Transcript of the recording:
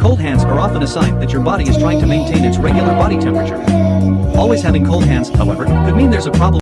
Cold hands are often a sign that your body is trying to maintain its regular body temperature. Always having cold hands, however, could mean there's a problem